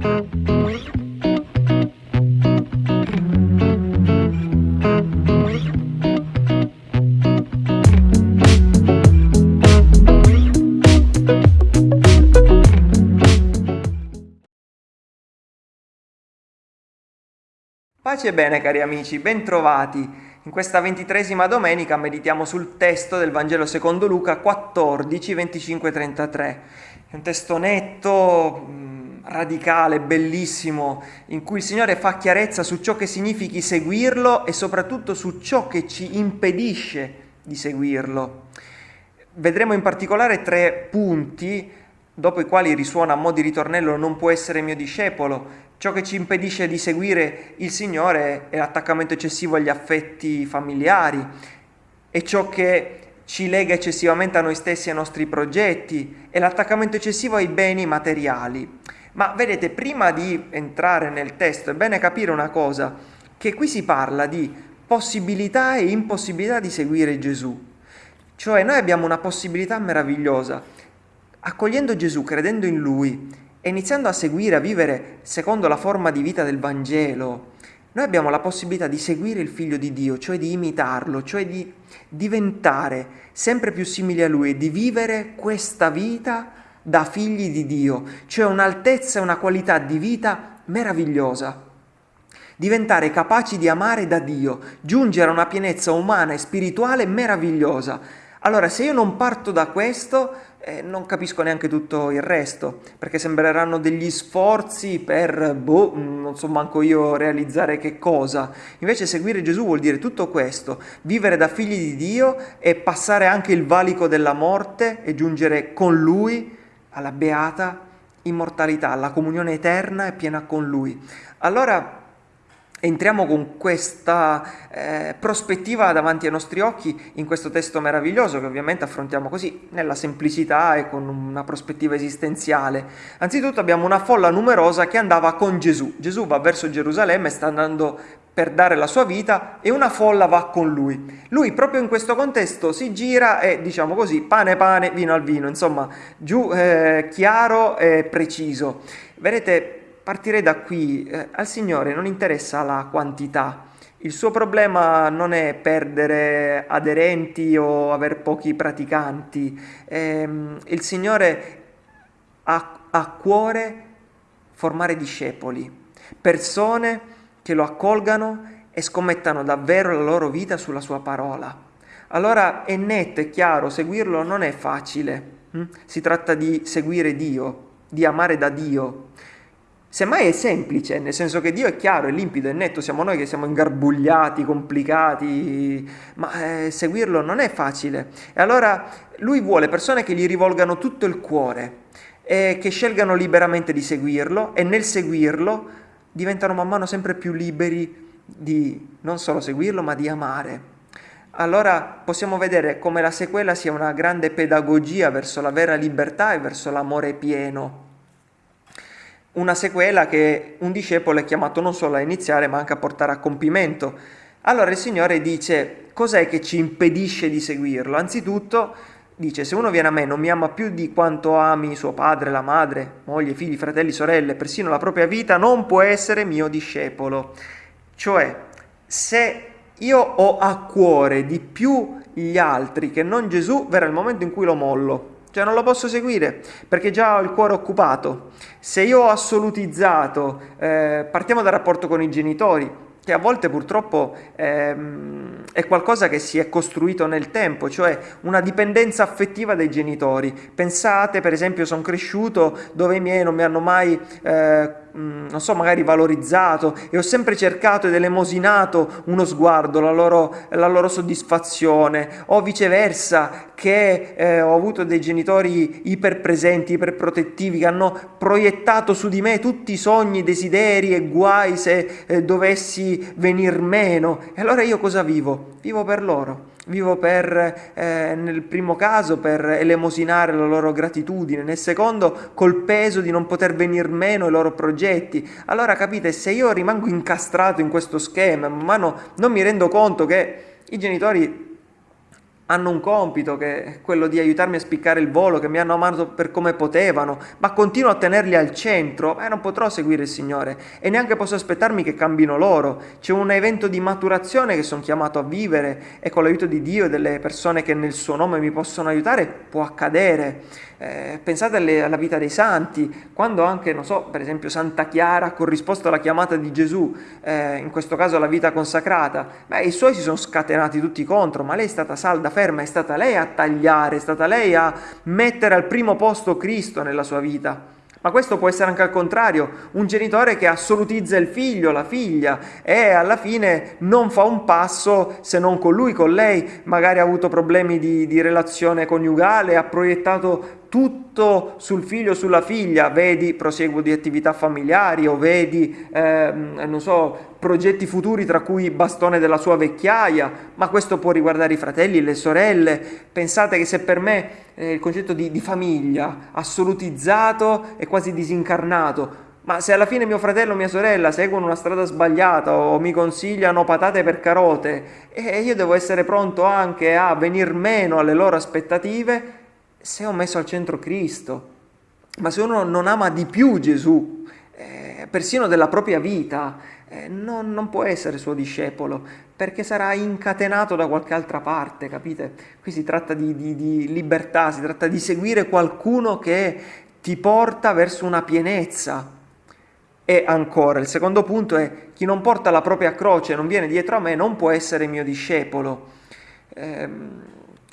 Pace e bene cari amici, bentrovati. In questa ventitresima domenica meditiamo sul testo del Vangelo secondo Luca 14, 25, 33. È un testo netto, mm, radicale, bellissimo, in cui il Signore fa chiarezza su ciò che significhi seguirlo e soprattutto su ciò che ci impedisce di seguirlo. Vedremo in particolare tre punti dopo i quali risuona a mo' di ritornello non può essere mio discepolo, Ciò che ci impedisce di seguire il Signore è l'attaccamento eccessivo agli affetti familiari, è ciò che ci lega eccessivamente a noi stessi e ai nostri progetti, è l'attaccamento eccessivo ai beni materiali. Ma vedete, prima di entrare nel testo è bene capire una cosa, che qui si parla di possibilità e impossibilità di seguire Gesù. Cioè noi abbiamo una possibilità meravigliosa. Accogliendo Gesù, credendo in Lui, e iniziando a seguire, a vivere secondo la forma di vita del Vangelo, noi abbiamo la possibilità di seguire il Figlio di Dio, cioè di imitarlo, cioè di diventare sempre più simili a Lui, di vivere questa vita da figli di Dio, cioè un'altezza e una qualità di vita meravigliosa. Diventare capaci di amare da Dio, giungere a una pienezza umana e spirituale meravigliosa. Allora, se io non parto da questo, eh, non capisco neanche tutto il resto, perché sembreranno degli sforzi per, boh, non so manco io realizzare che cosa. Invece seguire Gesù vuol dire tutto questo, vivere da figli di Dio e passare anche il valico della morte e giungere con Lui alla beata immortalità, alla comunione eterna e piena con Lui. Allora, Entriamo con questa eh, prospettiva davanti ai nostri occhi in questo testo meraviglioso che ovviamente affrontiamo così, nella semplicità e con una prospettiva esistenziale. Anzitutto abbiamo una folla numerosa che andava con Gesù. Gesù va verso Gerusalemme, sta andando per dare la sua vita e una folla va con lui. Lui proprio in questo contesto si gira e diciamo così, pane pane, vino al vino, insomma, giù eh, chiaro e preciso. Vedete, Partirei da qui, eh, al Signore non interessa la quantità, il suo problema non è perdere aderenti o aver pochi praticanti, eh, il Signore ha a cuore formare discepoli, persone che lo accolgano e scommettano davvero la loro vita sulla sua parola. Allora è netto, è chiaro, seguirlo non è facile, hm? si tratta di seguire Dio, di amare da Dio. Semmai è semplice, nel senso che Dio è chiaro, è limpido, è netto, siamo noi che siamo ingarbugliati, complicati, ma eh, seguirlo non è facile. E allora lui vuole persone che gli rivolgano tutto il cuore, e che scelgano liberamente di seguirlo e nel seguirlo diventano man mano sempre più liberi di non solo seguirlo, ma di amare. Allora possiamo vedere come la sequela sia una grande pedagogia verso la vera libertà e verso l'amore pieno una sequela che un discepolo è chiamato non solo a iniziare ma anche a portare a compimento. Allora il Signore dice cos'è che ci impedisce di seguirlo? Anzitutto dice se uno viene a me non mi ama più di quanto ami suo padre, la madre, moglie, figli, fratelli, sorelle, persino la propria vita, non può essere mio discepolo. Cioè se io ho a cuore di più gli altri che non Gesù, verrà il momento in cui lo mollo. Cioè non lo posso seguire perché già ho il cuore occupato. Se io ho assolutizzato, eh, partiamo dal rapporto con i genitori, che a volte purtroppo ehm, è qualcosa che si è costruito nel tempo, cioè una dipendenza affettiva dai genitori. Pensate, per esempio, sono cresciuto dove i miei non mi hanno mai... Eh, non so, magari valorizzato e ho sempre cercato ed elemosinato uno sguardo, la loro, la loro soddisfazione, o viceversa che eh, ho avuto dei genitori iperpresenti, iperprotettivi che hanno proiettato su di me tutti i sogni, desideri e guai se eh, dovessi venir meno. E allora io cosa vivo? Vivo per loro vivo per, eh, nel primo caso, per elemosinare la loro gratitudine, nel secondo col peso di non poter venir meno ai loro progetti. Allora capite, se io rimango incastrato in questo schema, man mano non mi rendo conto che i genitori hanno un compito che è quello di aiutarmi a spiccare il volo, che mi hanno amato per come potevano, ma continuo a tenerli al centro, beh, non potrò seguire il Signore e neanche posso aspettarmi che cambino loro. C'è un evento di maturazione che sono chiamato a vivere e con l'aiuto di Dio e delle persone che nel suo nome mi possono aiutare può accadere. Eh, pensate alle, alla vita dei santi, quando anche, non so, per esempio Santa Chiara ha corrisposto alla chiamata di Gesù, eh, in questo caso alla vita consacrata, beh, i suoi si sono scatenati tutti contro, ma lei è stata salda, ferma, è stata lei a tagliare, è stata lei a mettere al primo posto Cristo nella sua vita. Ma questo può essere anche al contrario, un genitore che assolutizza il figlio, la figlia e alla fine non fa un passo se non con lui, con lei, magari ha avuto problemi di, di relazione coniugale, ha proiettato tutto sul figlio o sulla figlia, vedi proseguo di attività familiari o vedi, eh, non so, progetti futuri tra cui bastone della sua vecchiaia, ma questo può riguardare i fratelli, le sorelle. Pensate che se per me eh, il concetto di, di famiglia assolutizzato è quasi disincarnato, ma se alla fine mio fratello o mia sorella seguono una strada sbagliata o mi consigliano patate per carote, e io devo essere pronto anche a venir meno alle loro aspettative se ho messo al centro Cristo. Ma se uno non ama di più Gesù, eh, persino della propria vita, eh, non, non, può essere suo discepolo, perché sarà incatenato da qualche altra parte, capite? Qui si tratta di, di, di libertà, si tratta di seguire qualcuno che ti porta verso una pienezza. E ancora, il secondo punto è chi non porta la propria croce, non viene dietro a me, non può essere mio discepolo. Eh,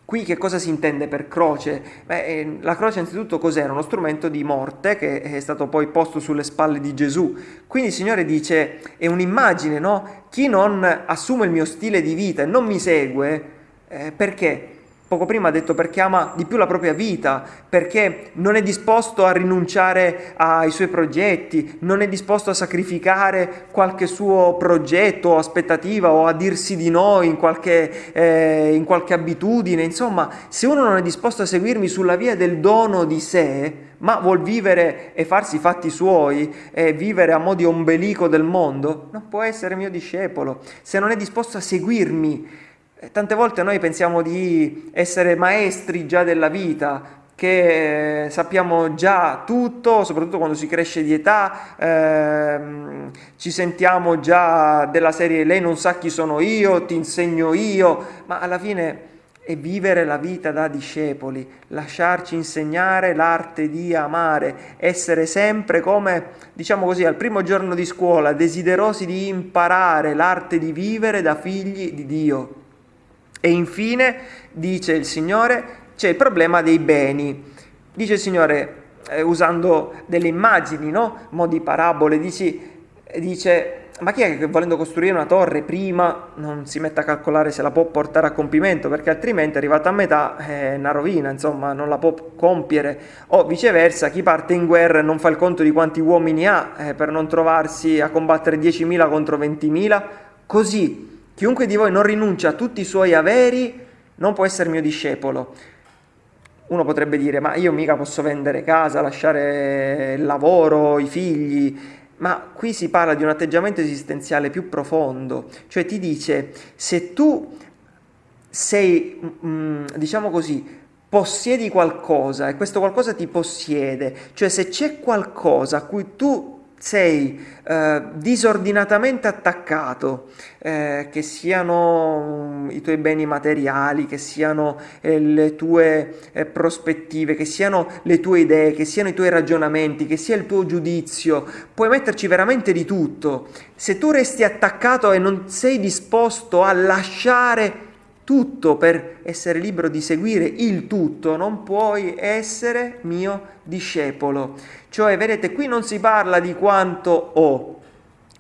Qui che cosa si intende per croce? Beh, eh, la croce innanzitutto cos'era? Uno strumento di morte che è stato poi posto sulle spalle di Gesù. Quindi il Signore dice, è un'immagine, no? Chi non assume il mio stile di vita e non mi segue, eh, perché? Poco prima ha detto perché ama di più la propria vita, perché non è disposto a rinunciare ai suoi progetti, non è disposto a sacrificare qualche suo progetto o aspettativa o a dirsi di no in qualche, eh, in qualche abitudine. Insomma, se uno non è disposto a seguirmi sulla via del dono di sé, ma vuol vivere e farsi i fatti suoi e vivere a mo' di ombelico del mondo, non può essere mio discepolo. Se non è disposto a seguirmi, Tante volte noi pensiamo di essere maestri già della vita, che sappiamo già tutto, soprattutto quando si cresce di età, ehm, ci sentiamo già della serie lei non sa chi sono io, ti insegno io, ma alla fine è vivere la vita da discepoli, lasciarci insegnare l'arte di amare, essere sempre come, diciamo così, al primo giorno di scuola, desiderosi di imparare l'arte di vivere da figli di Dio. E infine, dice il Signore, c'è il problema dei beni. Dice il Signore, eh, usando delle immagini, no? modi parabole, dici, dice, ma chi è che volendo costruire una torre prima non si mette a calcolare se la può portare a compimento, perché altrimenti arrivata a metà è una rovina, insomma, non la può compiere. O viceversa, chi parte in guerra e non fa il conto di quanti uomini ha eh, per non trovarsi a combattere 10.000 contro 20.000, così Chiunque di voi non rinuncia a tutti i suoi averi non può essere mio discepolo. Uno potrebbe dire, ma io mica posso vendere casa, lasciare il lavoro, i figli, ma qui si parla di un atteggiamento esistenziale più profondo, cioè ti dice, se tu sei, mm, diciamo così, possiedi qualcosa e questo qualcosa ti possiede, cioè se c'è qualcosa a cui tu sei eh, disordinatamente attaccato, eh, che siano um, i tuoi beni materiali, che siano eh, le tue eh, prospettive, che siano le tue idee, che siano i tuoi ragionamenti, che sia il tuo giudizio, puoi metterci veramente di tutto. Se tu resti attaccato e non sei disposto a lasciare tutto per essere libero di seguire il tutto, non puoi essere mio discepolo. Cioè, vedete, qui non si parla di quanto ho,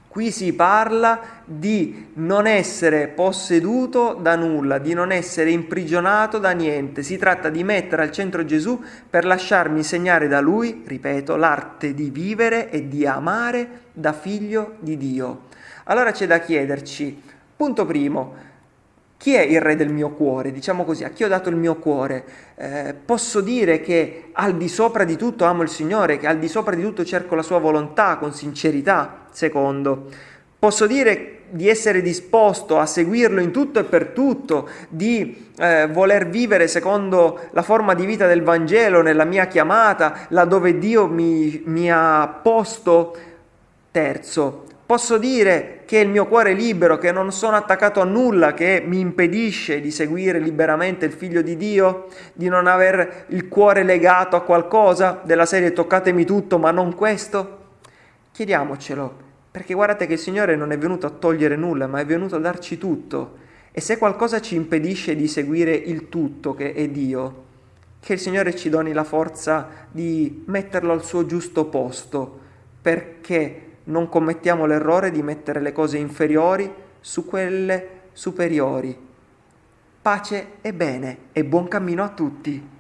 qui si parla di non essere posseduto da nulla, di non essere imprigionato da niente. Si tratta di mettere al centro Gesù per lasciarmi insegnare da Lui, ripeto, l'arte di vivere e di amare da figlio di Dio. Allora c'è da chiederci, punto primo, chi è il re del mio cuore? Diciamo così, a chi ho dato il mio cuore? Eh, posso dire che al di sopra di tutto amo il Signore, che al di sopra di tutto cerco la sua volontà con sincerità? Secondo, Posso dire di essere disposto a seguirlo in tutto e per tutto, di eh, voler vivere secondo la forma di vita del Vangelo nella mia chiamata, laddove Dio mi, mi ha posto. Terzo, posso dire che il mio cuore è libero, che non sono attaccato a nulla che mi impedisce di seguire liberamente il figlio di Dio, di non aver il cuore legato a qualcosa della serie toccatemi tutto ma non questo? Chiediamocelo perché guardate che il Signore non è venuto a togliere nulla, ma è venuto a darci tutto. E se qualcosa ci impedisce di seguire il tutto che è Dio, che il Signore ci doni la forza di metterlo al suo giusto posto, perché non commettiamo l'errore di mettere le cose inferiori su quelle superiori. Pace e bene e buon cammino a tutti.